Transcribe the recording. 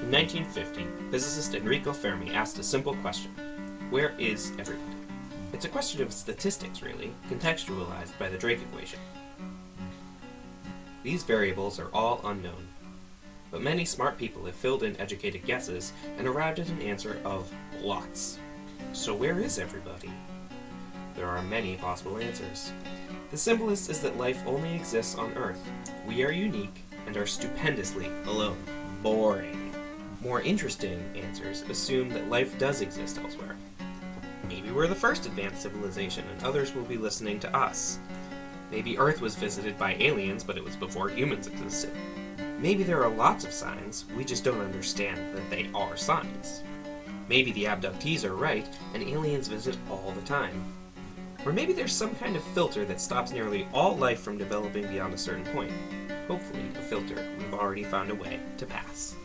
In 1950, physicist Enrico Fermi asked a simple question. Where is everybody? It's a question of statistics, really, contextualized by the Drake equation. These variables are all unknown, but many smart people have filled in educated guesses and arrived at an answer of lots. So where is everybody? There are many possible answers. The simplest is that life only exists on Earth. We are unique and are stupendously alone. Boring. More interesting answers assume that life does exist elsewhere. Maybe we're the first advanced civilization and others will be listening to us. Maybe Earth was visited by aliens, but it was before humans existed. Maybe there are lots of signs, we just don't understand that they are signs. Maybe the abductees are right, and aliens visit all the time. Or maybe there's some kind of filter that stops nearly all life from developing beyond a certain point. Hopefully, a filter we've already found a way to pass.